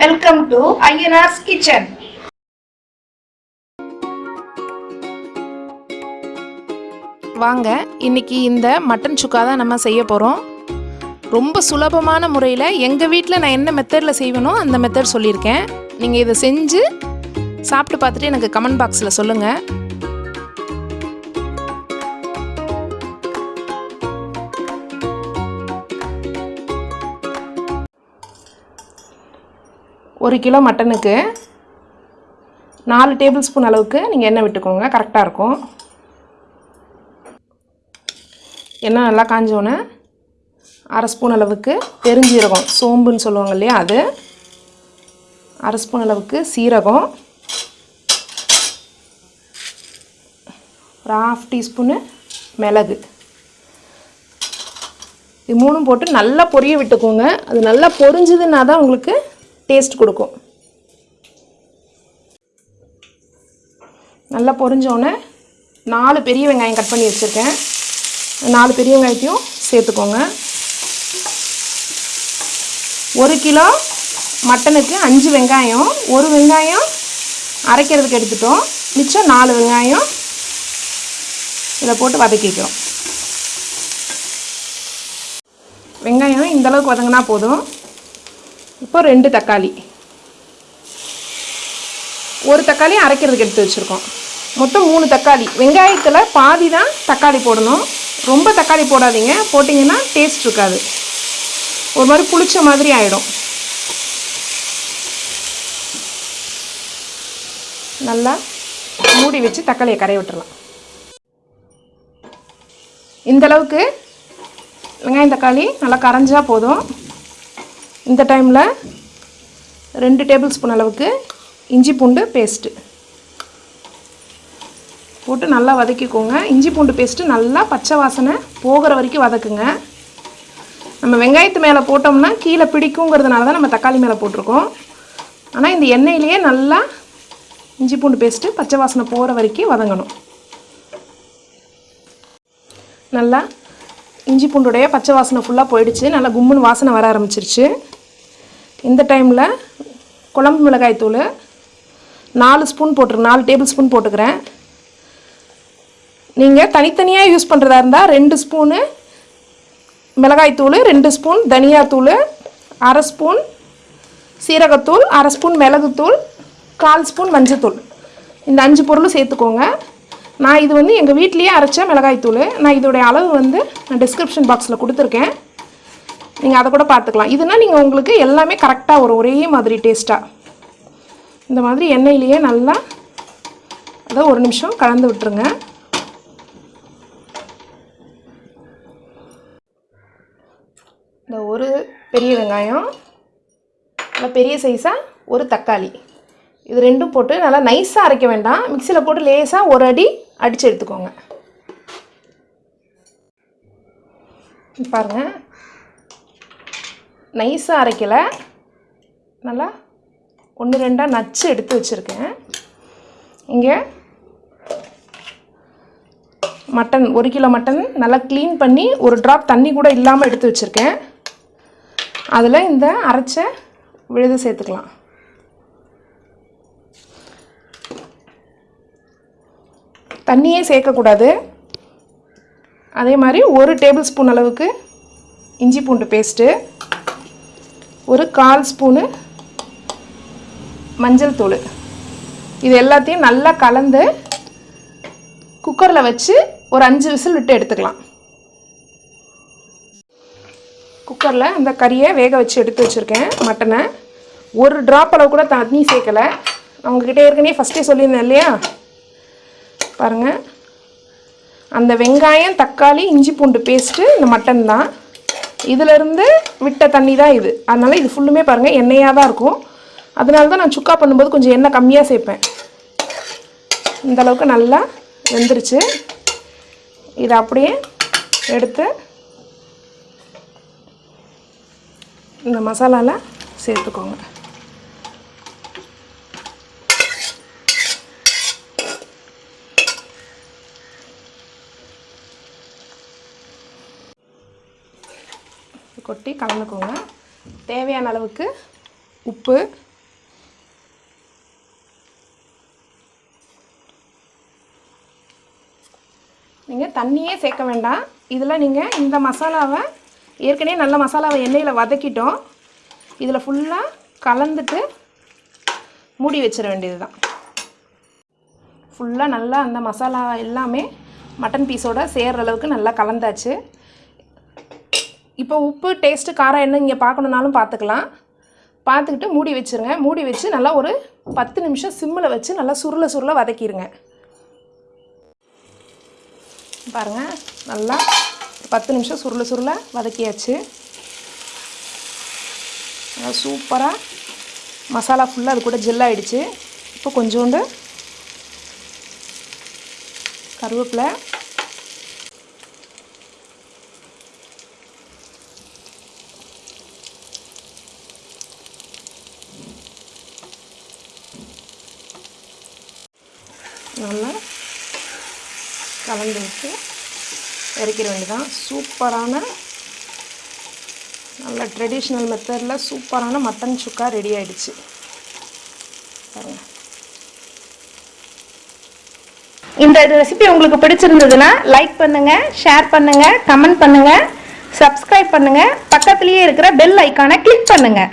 Welcome to Ayyanar's kitchen வாங்க இன்னைக்கு இந்த மட்டன் சுக்கா தான் நம்ம செய்ய போகிறோம் ரொம்ப சுலபமான முறையில் எங்கள் வீட்டில் நான் என்ன மெத்தடில் செய்வேனோ அந்த மெத்தட் சொல்லியிருக்கேன். நீங்கள் இதை செஞ்சு சாப்பிட்டு பார்த்துட்டு எனக்கு கமெண்ட் பாக்ஸில் சொல்லுங்கள் ஒரு கிலோ மட்டனுக்கு நாலு டேபிள் ஸ்பூன் அளவுக்கு நீங்கள் எண்ணெய் விட்டுக்கோங்க. கரெக்டாக இருக்கும். எண்ணெய் நல்லா காஞ்சோன்னே அரை ஸ்பூன் அளவுக்கு பெருஞ்சீரகம் சோம்புன்னு சொல்லுவாங்க இல்லையா அது. அரை ஸ்பூன் அளவுக்கு சீரகம். ஒரு ஹாஃப் டீஸ்பூனு மிளகு. இது மூணும் போட்டு நல்லா பொரிய விட்டுக்கோங்க. அது நல்லா பொரிஞ்சுதுன்னா தான் உங்களுக்கு டேஸ்ட் கொடுக்கும். நல்லா பொரிஞ்சோடனே நாலு பெரிய வெங்காயம் கட் பண்ணி வச்சுருக்கேன். நாலு பெரிய வெங்காயத்தையும் சேர்த்துக்கோங்க. ஒரு கிலோ மட்டனுக்கு அஞ்சு வெங்காயம் ஒரு வெங்காயம் அரைக்கிறதுக்கு எடுத்துட்டோம். மிச்சம் நாலு வெங்காயம் இதை போட்டு வதக்கிக்கிறோம். வெங்காயம் இந்தளவுக்கு வதங்கினா போதும். இப்போ ரெண்டு தக்காளி. ஒரு தக்காளி அரைக்கிறதுக்கு எடுத்து வச்சுருக்கோம். மொத்தம் மூணு தக்காளி. வெங்காயத்தில் பாதி தான் தக்காளி போடணும். ரொம்ப தக்காளி போடாதீங்க. போட்டிங்கன்னா டேஸ்ட் இருக்காது. ஒரு மாதிரி புளிச்ச மாதிரி ஆகிடும் நல்லா மூடி வச்சு தக்காளியை கரைய விட்டுடலாம் இந்தளவுக்கு வெங்காயம் தக்காளி நல்லா கரைஞ்சால் போதும். இந்த டைமில் ரெண்டு டேபிள் ஸ்பூன் அளவுக்கு இஞ்சி பூண்டு பேஸ்ட்டு போட்டு நல்லா வதக்கிக்கோங்க. இஞ்சி பூண்டு பேஸ்ட்டு நல்லா பச்சை வாசனை போகிற வரைக்கும் வதக்குங்க. நம்ம வெங்காயத்து மேலே போட்டோம்னா கீழே பிடிக்குங்கிறதுனால தான் நம்ம தக்காளி மேலே போட்டிருக்கோம். ஆனால் இந்த எண்ணெயிலேயே நல்லா இஞ்சி பூண்டு பேஸ்ட்டு பச்சை வாசனை போகிற வரைக்கும் வதங்கணும். நல்லா இஞ்சி பூண்டுடைய பச்சை வாசனை ஃபுல்லாக போயிடுச்சு. நல்லா கும்முன்னு வாசனை வர ஆரம்பிச்சிருச்சு. இந்த டைமில் குழம்பு மிளகாய் தூள் நாலு ஸ்பூன் போட்டுரு நாலு டேபிள் ஸ்பூன் போட்டுக்கிறேன். நீங்கள் தனித்தனியாக யூஸ் பண்ணுறதா இருந்தால் ரெண்டு ஸ்பூனு மிளகாய்த்தூள் ரெண்டு ஸ்பூன் தனியாத்தூள் அரை ஸ்பூன் சீரகத்தூள் அரை ஸ்பூன் மிளகுத்தூள் கால் ஸ்பூன் மஞ்சத்தூள் இந்த அஞ்சு பொருளும் சேர்த்துக்கோங்க. நான் இது வந்து எங்கள் வீட்லேயே அரைச்ச மிளகாய்த்தூள் நான் இதோடைய அளவு வந்து நான் டிஸ்கிரிப்ஷன் பாக்ஸில் கொடுத்துருக்கேன். நீங்கள் அதை கூட பார்த்துக்கலாம் இதுனா நீங்கள் உங்களுக்கு எல்லாமே கரெக்டாக வரும். ஒரே மாதிரி டேஸ்ட்டாக இந்த மாதிரி எண்ணெயிலேயே நல்லா அதை ஒரு நிமிஷம் கலந்து விட்டுருங்க. இந்த ஒரு பெரிய வெங்காயம் நல்லா பெரிய சைஸாக ஒரு தக்காளி. இது ரெண்டும் போட்டு நல்லா நைஸாக அரைக்க வேண்டாம். மிக்சியில் போட்டு லேசாக ஒரு அடி அடித்து எடுத்துக்கோங்க. பாருங்கள் நைஸாக அரைக்கலை. நல்லா ஒன்று ரெண்டாக நச்சு எடுத்து வச்சுருக்கேன். இங்கே மட்டன் ஒரு கிலோ மட்டன் நல்லா க்ளீன் பண்ணி ஒரு ட்ராப் தண்ணி கூட இல்லாமல் எடுத்து வச்சுருக்கேன். அதில் இந்த அரைச்ச விழுது சேர்த்துக்கலாம். தண்ணியே சேர்க்கக்கூடாது அதே மாதிரி ஒரு டேபிள் ஸ்பூன் அளவுக்கு இஞ்சி பூண்டு பேஸ்ட்டு. ஒரு கால் ஸ்பூனு மஞ்சள் தூள். இது எல்லாத்தையும் நல்லா கலந்து குக்கரில் வச்சு ஒரு அஞ்சு விசில் விட்டு எடுத்துக்கலாம். குக்கரில் அந்த கறியை வேக வச்சு எடுத்து வச்சுருக்கேன் மட்டனை ஒரு ட்ராப் அளவு கூட தண்ணி சேர்க்கலை. நான் உங்ககிட்ட ஏற்கனவே ஃபஸ்ட்டே சொல்லியிருந்தேன் இல்லையா? பாருங்கள் அந்த வெங்காயம் தக்காளி இஞ்சி பூண்டு பேஸ்ட்டு இந்த மட்டன் தான். இதிலிருந்து விட்ட தண்ணி தான் இது. அதனால் இது ஃபுல்லுமே பாருங்கள் எண்ணெயாக தான் இருக்கும். அதனால தான் நான் சுக்கா பண்ணும்போது கொஞ்சம் எண்ணெய் கம்மியாக சேர்ப்பேன். இந்த அளவுக்கு நல்லா வெந்துருச்சு. இதை அப்படியே எடுத்து இந்த மசாலாவில் சேர்த்துக்கோங்க. கொட்டி கலந்துக்கோங்க. தேவையான அளவுக்கு உப்பு. நீங்கள் தண்ணியே சேர்க்க வேண்டாம். இதில் நீங்கள் இந்த மசாலாவை ஏற்கனவே நல்ல மசாலாவை எண்ணெயில் வதக்கிட்டோம். இதில் ஃபுல்லாக கலந்துட்டு மூடி வச்சிட வேண்டியது தான் ஃபுல்லாக நல்லா அந்த மசாலா எல்லாமே மட்டன் பீஸோடு சேர்கிற அளவுக்கு நல்லா கலந்தாச்சு. இப்போ உப்பு டேஸ்ட்டு காரம் என்ன இங்கே பார்க்கணுன்னாலும் பார்த்துக்கலாம். பார்த்துக்கிட்டு மூடி வச்சுருங்க. மூடி வச்சு நல்லா ஒரு பத்து நிமிஷம் சிம்மில் வச்சு நல்லா சுருள சுருள வதக்கிடுங்க பாருங்கள் நல்லா பத்து நிமிஷம் சுருள சுருள வதக்கியாச்சு. நல்லா சூப்பராக மசாலா ஃபுல்லாக அது கூட ஜெல்லாயிடுச்சு இப்போ கொஞ்சோண்டு கருவேப்பிலை நல்லா கலந்து விட்டு இறக்கிட வேண்டியதான் சூப்பரான நல்ல ட்ரெடிஷ்னல் மெத்தடில் சூப்பரான மட்டன் சுக்கா ரெடி ஆகிடுச்சு பாருங்கள் இந்த ரெசிபி உங்களுக்கு பிடிச்சிருந்ததுன்னா லைக் பண்ணுங்கள் ஷேர் பண்ணுங்கள் கமெண்ட் பண்ணுங்கள் சப்ஸ்கிரைப் பண்ணுங்கள் பக்கத்துலேயே இருக்கிற பெல் ஐக்கானை கிளிக் பண்ணுங்கள்